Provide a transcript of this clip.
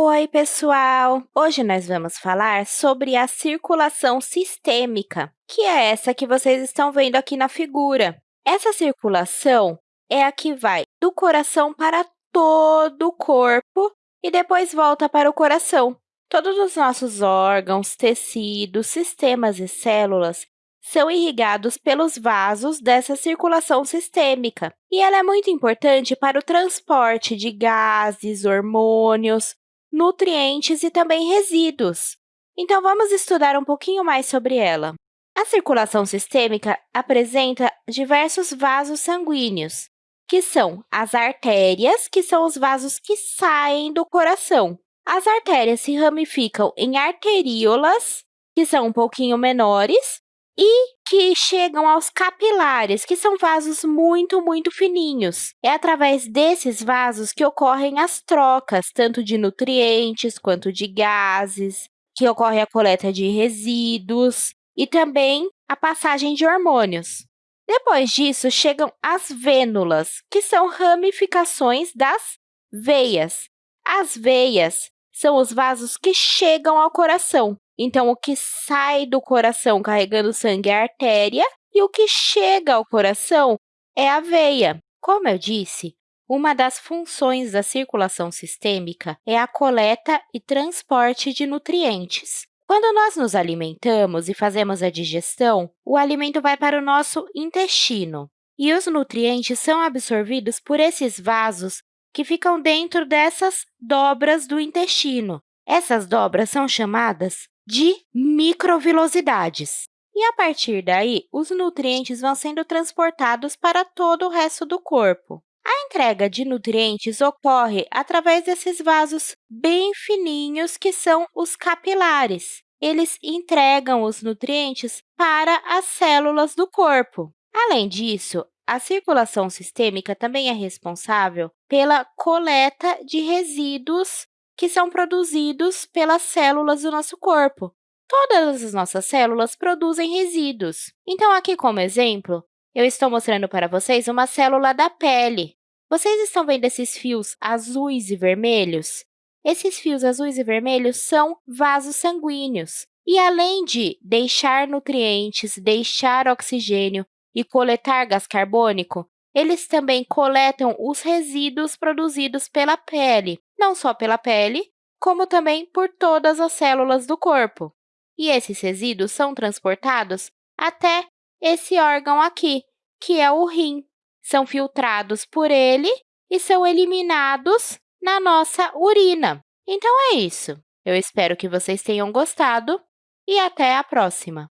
Oi, pessoal! Hoje nós vamos falar sobre a circulação sistêmica, que é essa que vocês estão vendo aqui na figura. Essa circulação é a que vai do coração para todo o corpo e depois volta para o coração. Todos os nossos órgãos, tecidos, sistemas e células são irrigados pelos vasos dessa circulação sistêmica, e ela é muito importante para o transporte de gases, hormônios, nutrientes e também resíduos. Então, vamos estudar um pouquinho mais sobre ela. A circulação sistêmica apresenta diversos vasos sanguíneos, que são as artérias, que são os vasos que saem do coração. As artérias se ramificam em arteríolas, que são um pouquinho menores, e que chegam aos capilares, que são vasos muito, muito fininhos. É através desses vasos que ocorrem as trocas, tanto de nutrientes quanto de gases, que ocorre a coleta de resíduos e também a passagem de hormônios. Depois disso, chegam as vênulas, que são ramificações das veias. As veias são os vasos que chegam ao coração. Então, o que sai do coração carregando sangue é a artéria e o que chega ao coração é a veia. Como eu disse, uma das funções da circulação sistêmica é a coleta e transporte de nutrientes. Quando nós nos alimentamos e fazemos a digestão, o alimento vai para o nosso intestino, e os nutrientes são absorvidos por esses vasos que ficam dentro dessas dobras do intestino. Essas dobras são chamadas de microvilosidades. E, a partir daí, os nutrientes vão sendo transportados para todo o resto do corpo. A entrega de nutrientes ocorre através desses vasos bem fininhos, que são os capilares. Eles entregam os nutrientes para as células do corpo. Além disso, a circulação sistêmica também é responsável pela coleta de resíduos que são produzidos pelas células do nosso corpo. Todas as nossas células produzem resíduos. Então, aqui como exemplo, eu estou mostrando para vocês uma célula da pele. Vocês estão vendo esses fios azuis e vermelhos? Esses fios azuis e vermelhos são vasos sanguíneos. E além de deixar nutrientes, deixar oxigênio e coletar gás carbônico, eles também coletam os resíduos produzidos pela pele, não só pela pele, como também por todas as células do corpo. E esses resíduos são transportados até esse órgão aqui, que é o rim. São filtrados por ele e são eliminados na nossa urina. Então, é isso. Eu espero que vocês tenham gostado e até a próxima!